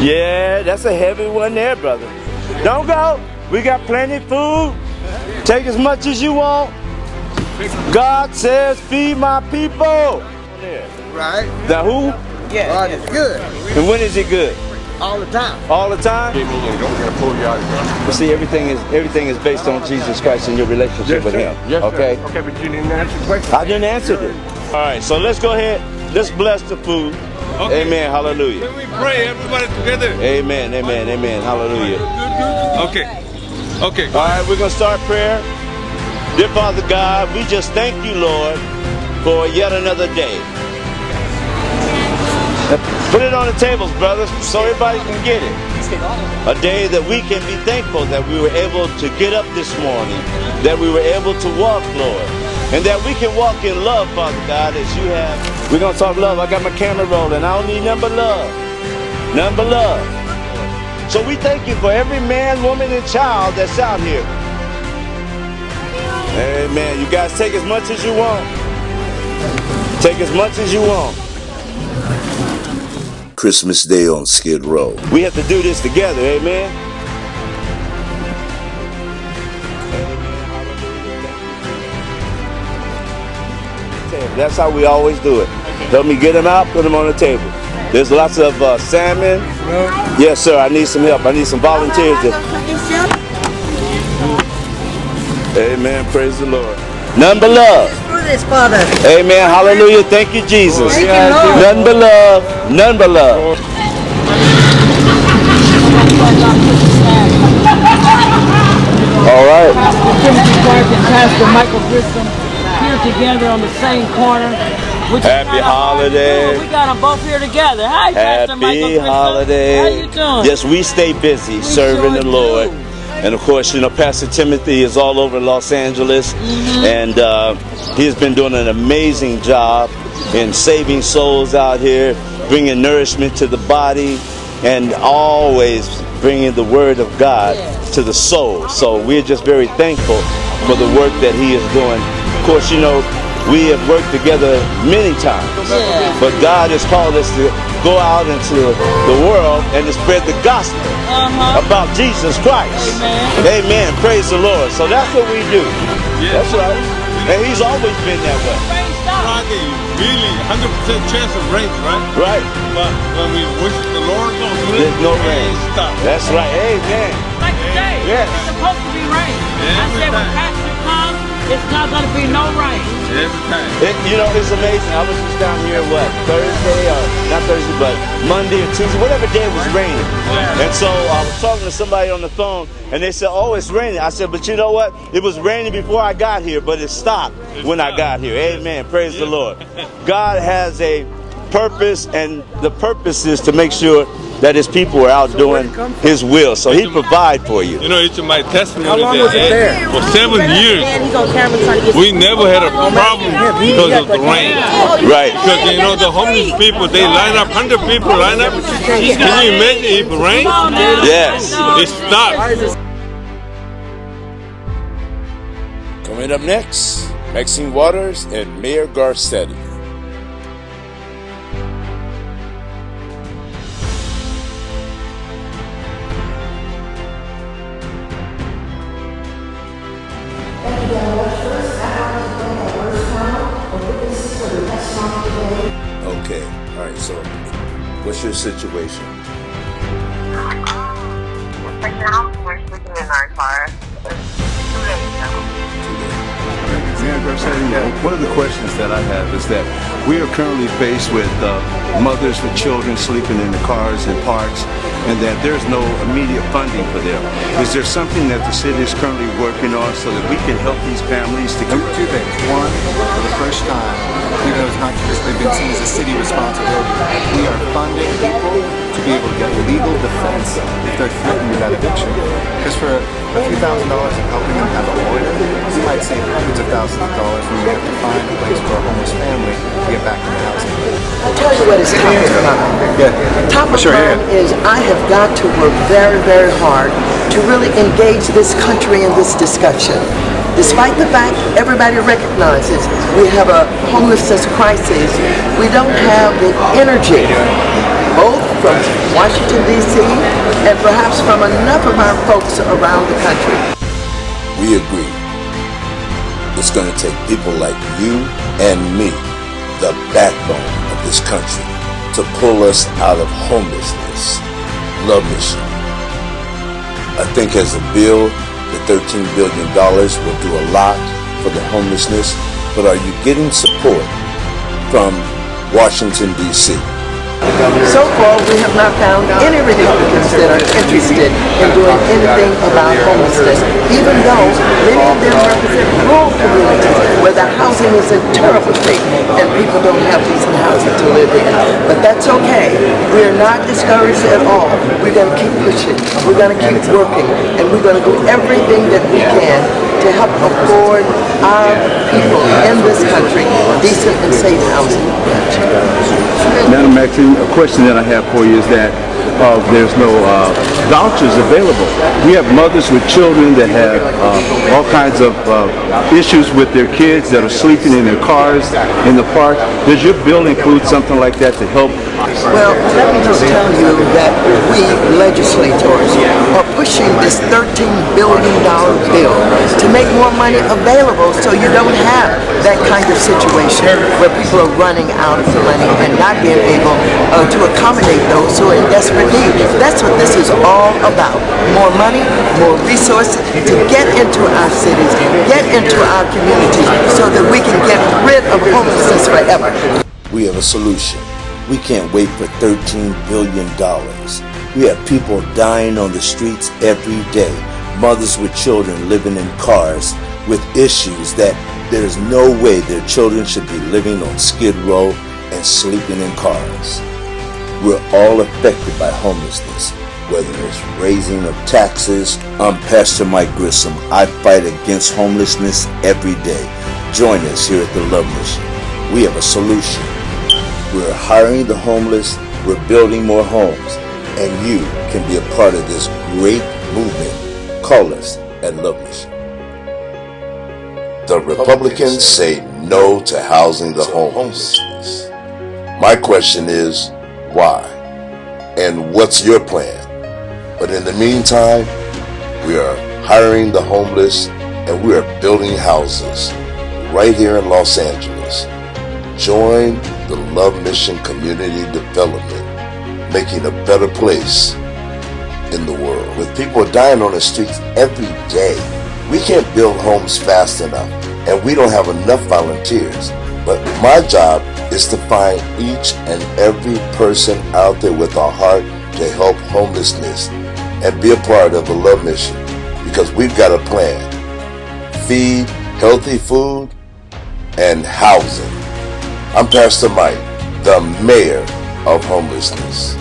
Yeah, that's a heavy one there, brother. Don't go. We got plenty of food. Take as much as you want. God says, feed my people. Right? The who? Yeah. God is good. And when is it good? All the time. All the time? But see, everything is everything is based on Jesus Christ and your relationship with Him. Yes, okay? Sir. Okay, but you didn't answer the question. I didn't answer it. All right, so let's go ahead. Let's bless the food. Okay. Amen. Hallelujah. Can we pray everybody together? Amen. Amen. Amen. Hallelujah. Okay. Okay. All right, we're going to start prayer. Dear Father God, we just thank you, Lord, for yet another day. Put it on the tables, brothers, so everybody can get it. A day that we can be thankful that we were able to get up this morning, that we were able to walk, Lord, and that we can walk in love, Father God, as you have. We're to talk love. I got my camera rolling. I don't need number love. Number love. So we thank you for every man, woman, and child that's out here. Amen. You guys take as much as you want. Take as much as you want. Christmas Day on Skid Row. We have to do this together, amen. That's how we always do it. Help me get them out, put them on the table. There's lots of uh, salmon. Yes, sir. I need some help. I need some volunteers. To... Amen. Praise the Lord. None but love. This, Father. Amen. Hallelujah. Thank you, Jesus. Thank you, None but love. None but love. All right. Pastor Timothy Clark and Pastor Michael Grissom together on the same corner. Happy kinda hard to do. holiday. We got them both here together. Hi, Pastor Michael Happy Grissom. holiday. How you doing? Yes, we stay busy serving sure the Lord. do. And of course, you know, Pastor Timothy is all over Los Angeles, Mm-hmm. and uh, he has been doing an amazing job in saving souls out here, bringing nourishment to the body, and always bringing the Word of God to the soul. So we're just very thankful for the work that he is doing. Of course, you know, we have worked together many times, Yeah. but God has called us to go out into the world and to spread the gospel Uh-huh. about Jesus Christ. Amen. Amen. Praise the Lord. So that's what we do. Yeah. That's right. And he's always been that way. Rain stop. Really 100% chance of rain, right? Right. But when we worship the Lord, There's no rain. Stop. That's right. Amen. Like today, Yes. it's supposed to be rain. I Every said when time. Pastor comes, it's not going to be no rain. Every time. It, you know, it's amazing. I was just down here, what, Thursday, or not Thursday, but Monday or Tuesday, whatever day it was raining. And so I was talking to somebody on the phone, and they said, oh, it's raining. I said, but you know what? It was raining before I got here, but it stopped when I got here. Amen. Praise the Lord. God has a purpose, and the purpose is to make sure that his people are out doing his will. So he provide for you. You know, it's my testimony. How long that, was it there? For seven years, he's on camera trying to get we never had a problem because of the rain. Right. Because you know the homeless people, they line up, hundred people line up. Can you imagine if it rains? Yes. It stops. Coming up next, Maxine Waters and Mayor Garcetti. Okay, all right, so what's your situation? Right now, we're sleeping in our car. One of the questions that I have is that we are currently faced with uh, mothers with children sleeping in the cars and parks, and that there's no immediate funding for them. Is there something that the city is currently working on so that we can help these families to Number two things. One, for the first time, even though it's not traditionally been seen as a city responsibility, we are funding people to be able to get legal defense if they're threatened with that eviction. Because for a few thousand dollars of helping them have a lawyer, we might save hundreds of thousands of dollars when we have to find a place for a homeless family to get back in the housing. I'll tell you what is top of mind. Yeah. Top of Sure, yeah. mind is I have got to work very, very hard to really engage this country in this discussion. Despite the fact everybody recognizes we have a homelessness crisis, we don't have the energy both from Washington, D.C., and perhaps from enough of our folks around the country. We agree. It's going to take people like you and me, the backbone of this country, to pull us out of homelessness. Love Mission. I think as a bill, the $13 billion will do a lot for the homelessness, but are you getting support from Washington, D.C.? So far, we have not found any Republicans that are interested in doing anything about homelessness, even though many of them represent rural communities where the housing is in terrible state and people don't have decent housing to live in. But that's okay. We're not discouraged at all. We're going to keep pushing. We're going to keep working. And we're going to do everything that we can to help afford our people in this country decent and safe housing. Madam Maxine, a question that I have for you is that uh, there's no uh, vouchers available. We have mothers with children that have uh, all kinds of uh, issues with their kids that are sleeping in their cars in the park. Does your bill include something like that to help? Well, let me just tell you that we legislators are pushing this $13 billion bill to make more money available so you don't have that kind of situation where people are running out of money and not being able uh, to accommodate those who are in desperate need. That's what this is all about. More money, more resources to get into our cities, get into our communities so that we can get rid of homelessness forever. We have a solution. We can't wait for $13 billion. We have people dying on the streets every day, mothers with children living in cars with issues that there's no way their children should be living on Skid Row and sleeping in cars. We're all affected by homelessness, whether it's raising of taxes. I'm Pastor Mike Grissom. I fight against homelessness every day. Join us here at the Love Mission. We have a solution. We're hiring the homeless, we're building more homes, and you can be a part of this great movement. Call us at Love Mission. The Republicans say no to housing the homeless. My question is, why? And what's your plan? But in the meantime, we are hiring the homeless and we are building houses right here in Los Angeles. Join the Love Mission Community Development, making a better place in the world. With people dying on the streets every day, we can't build homes fast enough, and we don't have enough volunteers. But my job is to find each and every person out there with a heart to help homelessness and be a part of the Love Mission because we've got a plan. Feed healthy food and housing. I'm Pastor Mike, the mayor of homelessness.